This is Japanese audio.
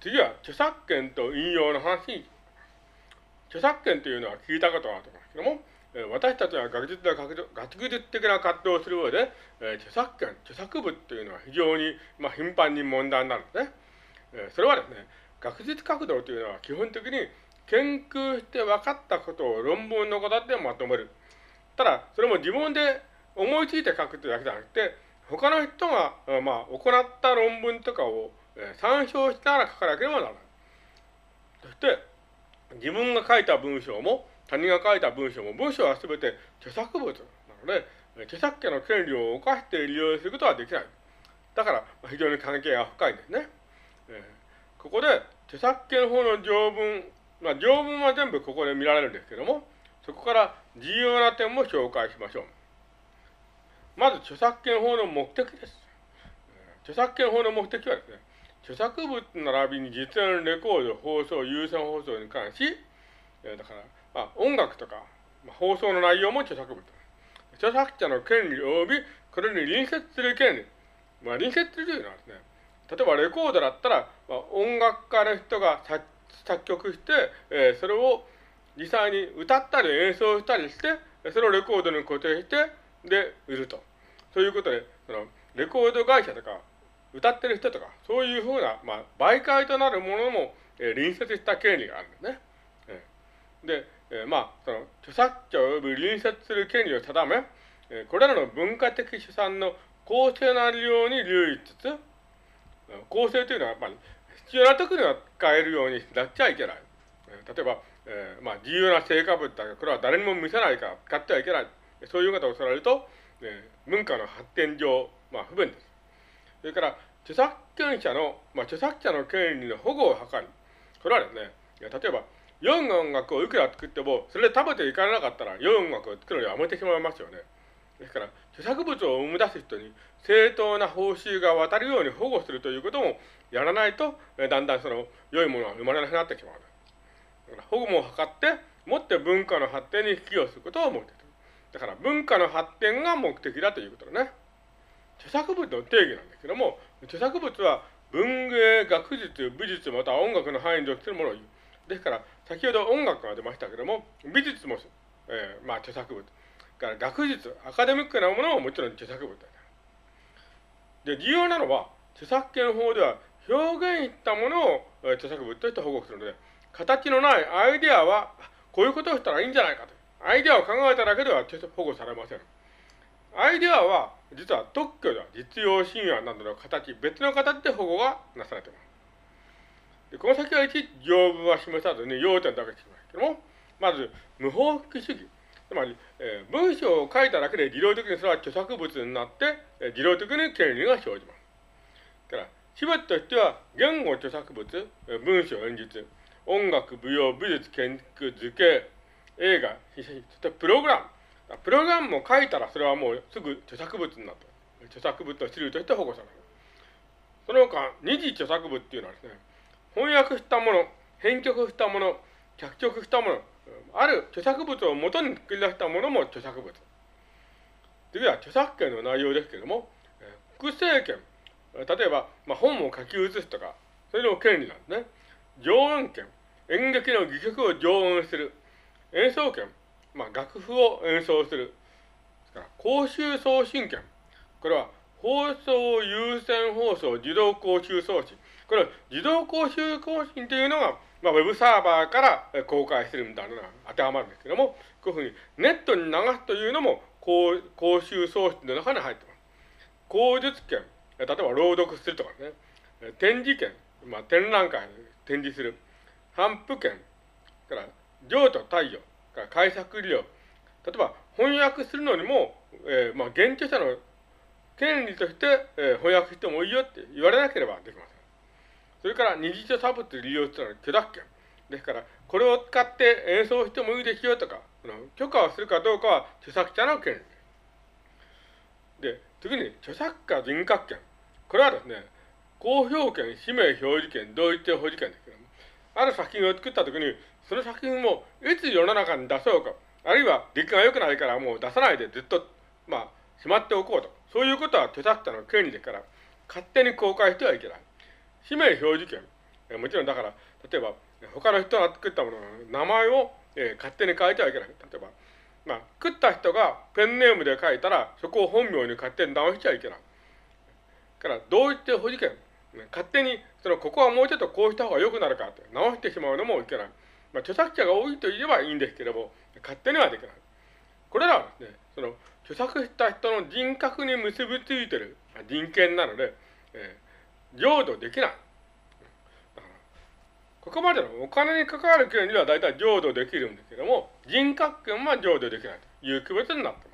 次は著作権と引用の話、著作権というのは聞いたことがあると思いますけども、え私たちは学術的学術的な活動をする上で、え著作権、著作物というのは非常に、まあ、頻繁に問題になるんですね。えそれはですね、学術活動というのは基本的に研究して分かったことを論文の形でまとめる。ただ、それも自分で思いついて書くというだけじゃなくて、他の人が、まあ、行った論文とかを参照しながら書かなければならない。そして、自分が書いた文章も、他人が書いた文章も、文章は全て著作物なので、著作権の権利を犯して利用することはできない。だから、非常に関係が深いんですね。えー、ここで、著作権法の条文、まあ、条文は全部ここで見られるんですけども、そこから重要な点も紹介しましょう。まず、著作権法の目的です。著作権法の目的はですね、著作物並びに実演レコード、放送、有線放送に関し、えだから、まあ、音楽とか、まあ、放送の内容も著作物。著作者の権利及び、これに隣接する権利。まあ、隣接するというのはですね、例えばレコードだったら、まあ、音楽家の人が作曲して、えー、それを実際に歌ったり演奏したりして、それをレコードに固定して、で、売ると。そういうことで、その、レコード会社とか、歌ってる人とか、そういうふうな、まあ、媒介となるものも、えー、隣接した権利があるんですね。えー、で、えー、まあ、その、著作者及び隣接する権利を定め、えー、これらの文化的資産の公正な利用に留意つつ、公正というのはやっぱり必要な時には使えるようになっちゃいけない。えー、例えば、えー、まあ、自由な成果物だけどこれは誰にも見せないから使ってはいけない。そういう方をされると、えー、文化の発展上、まあ、不便です。それから、著作権者の、まあ、著作者の権利の保護を図り、これはですね、例えば、良い音楽をいくら作っても、それで食べていかなかったら、良い音楽を作るのをやめてしまいますよね。ですから、著作物を生み出す人に正当な報酬が渡るように保護するということもやらないと、だんだんその良いものは生まれなくなってしまう。だから保護も図って、もって文化の発展に寄与することを目的だから文化の発展が目的だということだね。著作物の定義なんですけども、著作物は文芸、学術、美術、または音楽の範囲に属するものを言う。ですから、先ほど音楽が出ましたけども、美術も、えー、まあ著作物。から学術、アカデミックなものももちろん著作物だ。で、重要なのは、著作権法では表現したものを著作物として保護するので、形のないアイデアは、こういうことをしたらいいんじゃないかと。アイデアを考えただけでは保護されません。アイデアは、実は特許では実用神話などの形、別の形で保護がなされています。でこの先は一条文は示さずに要点だけしますけども、まず、無法復主義。つまり、えー、文章を書いただけで自動的にそれは著作物になって、えー、自動的に権利が生じます。だから、シベとしては、言語著作物、えー、文章演説、音楽、舞踊、美術、建築、図形、映画、そしてプログラム。プログラムも書いたらそれはもうすぐ著作物になった。著作物の種類として保護される。その他、二次著作物っていうのはですね、翻訳したもの、編曲したもの、脚色したもの、ある著作物を元に作り出したものも著作物。次は著作権の内容ですけれども、複製権。例えば、まあ、本を書き写すとか、それの権利なんですね。上演権。演劇の戯曲を上演する。演奏権。まあ、楽譜を演奏する。から公衆送信権。これは放送優先放送自動公衆送信。これは自動公衆更新というのが、まあ、ウェブサーバーから公開するみたいなのが当てはまるんですけども、こういうふうにネットに流すというのも公公衆送信の中に入ってます。口述権、例えば朗読するとかね、展示権、まあ、展覧会に展示する、反復権、から譲渡対応、から解釈利用、例えば翻訳するのにも、えー、まあ、現地者の権利として、えー、翻訳してもいいよって言われなければできません。それから二次著作物利用してのは許諾権。ですから、これを使って演奏してもいいですよとか、許可をするかどうかは著作者の権利です。で、次に著作家人格権。これはですね、公表権、氏名表示権、同一性保持権ですけども、ある作品を作ったときに、その作品をいつ世の中に出そうか、あるいは出来が良くないからもう出さないでずっと、まあ、しまっておこうと。そういうことは著作者の権利ですから、勝手に公開してはいけない。氏名表示権。えもちろんだから、例えば、他の人が作ったものの名前を、えー、勝手に書いてはいけない。例えば、まあ、食った人がペンネームで書いたら、そこを本名に勝手に直しちゃいけない。から、同一保持権。勝手に、その、ここはもうちょっとこうした方が良くなるかって直してしまうのもいけない。まあ、著作者が多いと言えばいいんですけども、勝手にはできない。これらはですね、その、著作した人の人格に結びついてる人権なので、えー、浄土できない。ここまでのお金に関わる権利は大体譲渡できるんですけども、人格権は譲渡できないという区別になって